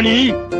何？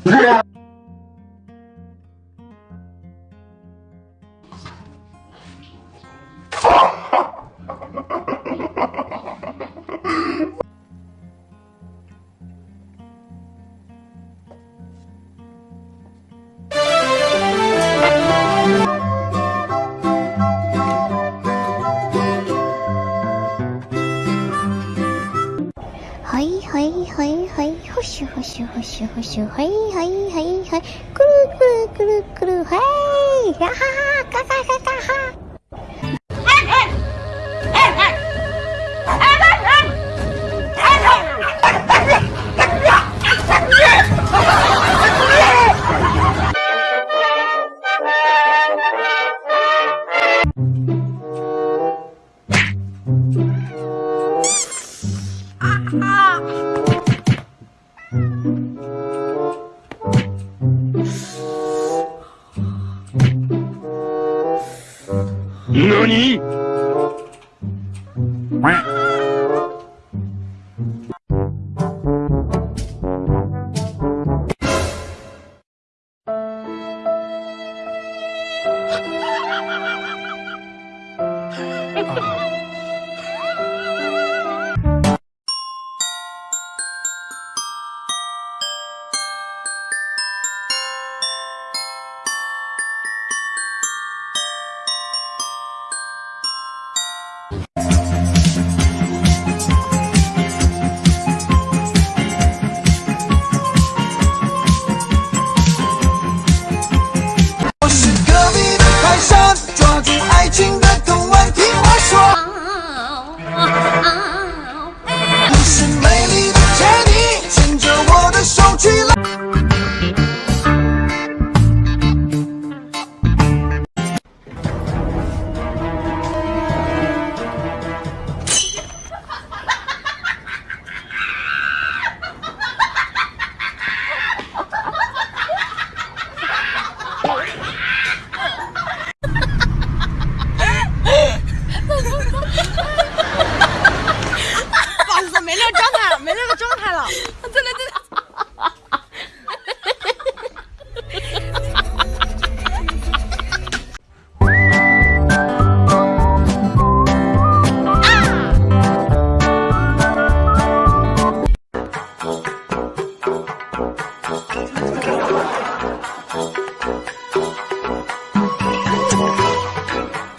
嘿 嘿嘿，呼咻呼咻呼咻呼咻，嘿嘿嘿嘿，咕噜咕噜咕噜咕噜，嘿，呀哈哈，嘎嘎嘎嘎哈。Oh.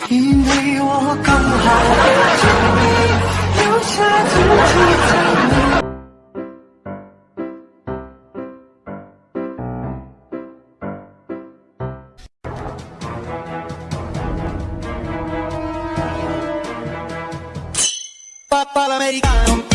因为我刚好遇见你，留下足迹在。Papa Latino。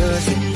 lỡ sinh